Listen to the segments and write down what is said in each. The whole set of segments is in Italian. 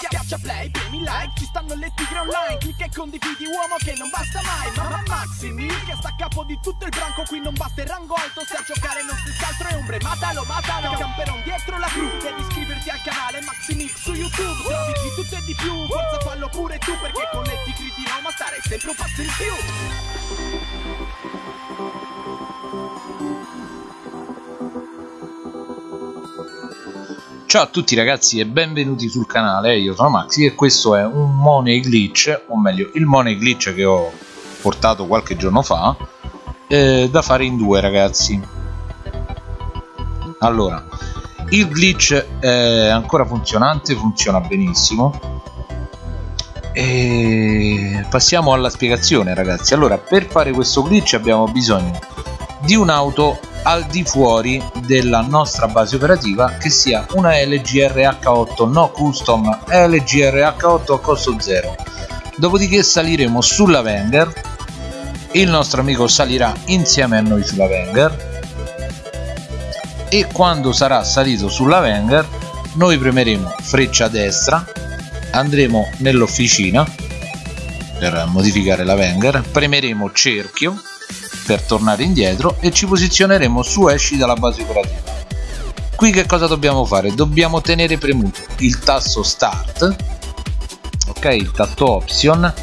Schiaccia play, premi like, ci stanno le tigre online. Clicca e condividi uomo che non basta mai. Ma Maxi Mil che sta a capo di tutto il branco Qui non basta il rango alto, se a giocare non si altro è ombre Matalo, matalo, camperon dietro la cru Devi iscriverti al canale Maxi Mil su YouTube. Trovi di tutto e di più, forza fallo pure tu Perché con le tigre di Roma stare sempre un passo in più Ciao a tutti ragazzi e benvenuti sul canale, io sono Maxi e questo è un Money Glitch, o meglio il Money Glitch che ho portato qualche giorno fa eh, da fare in due ragazzi. Allora il glitch è ancora funzionante, funziona benissimo. E passiamo alla spiegazione ragazzi. Allora per fare questo glitch abbiamo bisogno di un'auto al di fuori della nostra base operativa che sia una LG RH8 no custom LG RH8 a costo zero. Dopodiché saliremo sulla Wenger. Il nostro amico salirà insieme a noi sulla Wenger. E quando sarà salito sulla Wenger noi premeremo freccia destra andremo nell'officina per modificare la Wenger premeremo cerchio per tornare indietro e ci posizioneremo su esci dalla base operativa qui che cosa dobbiamo fare? dobbiamo tenere premuto il tasto start ok? Il tasto option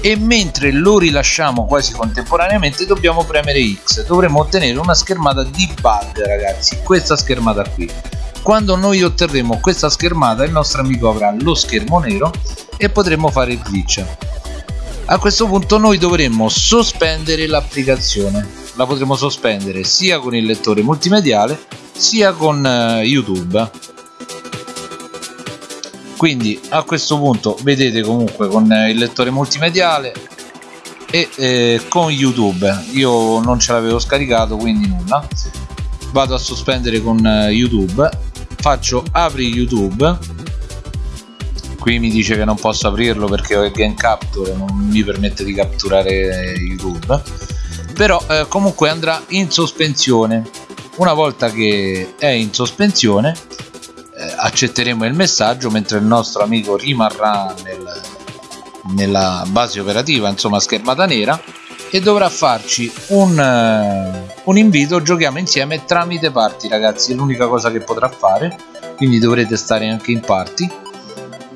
e mentre lo rilasciamo quasi contemporaneamente dobbiamo premere X. Dovremo ottenere una schermata di bug ragazzi questa schermata qui. Quando noi otterremo questa schermata il nostro amico avrà lo schermo nero e potremo fare il glitch a questo punto noi dovremmo sospendere l'applicazione. La potremo sospendere sia con il lettore multimediale sia con uh, youtube. Quindi a questo punto vedete comunque con uh, il lettore multimediale e eh, con youtube. Io non ce l'avevo scaricato quindi nulla. Vado a sospendere con uh, youtube. Faccio apri youtube qui mi dice che non posso aprirlo perché ho il game capture non mi permette di catturare youtube. Però eh, comunque andrà in sospensione. Una volta che è in sospensione eh, accetteremo il messaggio mentre il nostro amico rimarrà nel, nella base operativa insomma schermata nera e dovrà farci un, uh, un invito. Giochiamo insieme tramite party ragazzi è l'unica cosa che potrà fare quindi dovrete stare anche in party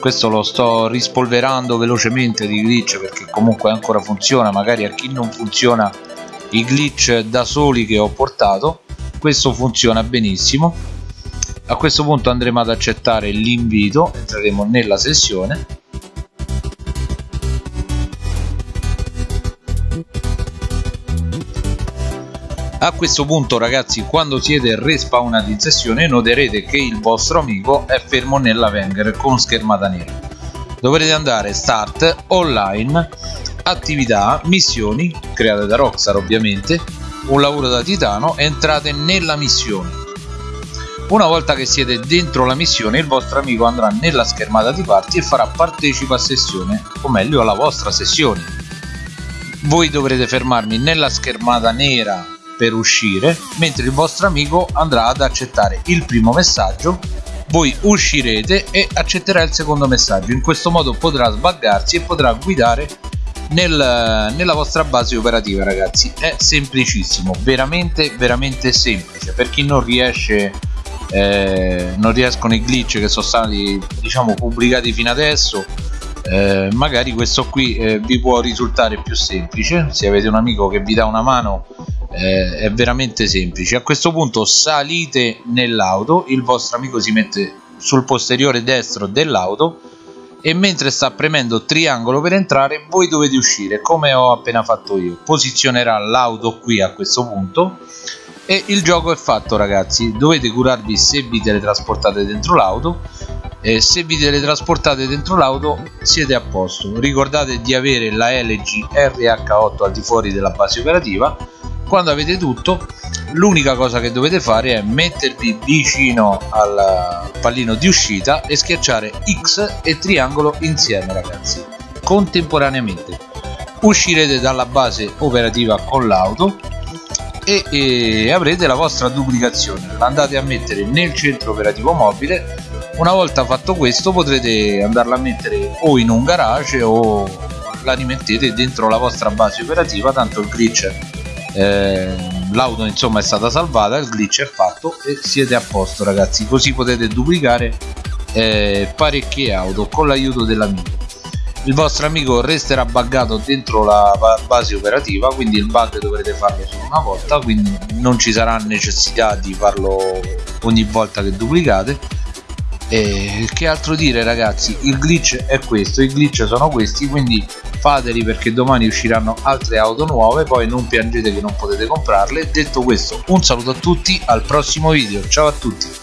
questo lo sto rispolverando velocemente di glitch perché comunque ancora funziona magari a chi non funziona i glitch da soli che ho portato questo funziona benissimo. A questo punto andremo ad accettare l'invito entreremo nella sessione a questo punto ragazzi quando siete respawnati in sessione noterete che il vostro amico è fermo nella Wenger con schermata nera. Dovrete andare start online attività missioni create da Rockstar ovviamente un lavoro da titano entrate nella missione. Una volta che siete dentro la missione il vostro amico andrà nella schermata di party e farà partecipa a sessione o meglio alla vostra sessione. Voi dovrete fermarmi nella schermata nera per uscire mentre il vostro amico andrà ad accettare il primo messaggio voi uscirete e accetterà il secondo messaggio. In questo modo potrà sbaggarsi e potrà guidare nel, nella vostra base operativa ragazzi. È semplicissimo veramente veramente semplice. Per chi non riesce eh, non riescono i glitch che sono stati diciamo pubblicati fino adesso eh, magari questo qui eh, vi può risultare più semplice. Se avete un amico che vi dà una mano eh, è veramente semplice. A questo punto salite nell'auto il vostro amico si mette sul posteriore destro dell'auto e mentre sta premendo triangolo per entrare voi dovete uscire come ho appena fatto io. Posizionerà l'auto qui a questo punto e il gioco è fatto ragazzi. Dovete curarvi se vi teletrasportate dentro l'auto e se vi teletrasportate dentro l'auto siete a posto. Ricordate di avere la LG RH8 al di fuori della base operativa quando avete tutto l'unica cosa che dovete fare è mettervi vicino al pallino di uscita e schiacciare X e triangolo insieme ragazzi contemporaneamente. Uscirete dalla base operativa con l'auto e, e, avrete la vostra duplicazione. Andate a mettere nel centro operativo mobile. Una volta fatto questo potrete andarla a mettere o in un garage o la rimettete dentro la vostra base operativa tanto il glitch eh, l'auto insomma è stata salvata il glitch è fatto e siete a posto ragazzi. Così potete duplicare eh, parecchie auto con l'aiuto dell'amico. Il vostro amico resterà buggato dentro la base operativa quindi il bug dovrete farlo solo una volta quindi non ci sarà necessità di farlo ogni volta che duplicate e che altro dire ragazzi? Il glitch è questo i glitch sono questi quindi fateli perché domani usciranno altre auto nuove poi non piangete che non potete comprarle. Detto questo un saluto a tutti al prossimo video. Ciao a tutti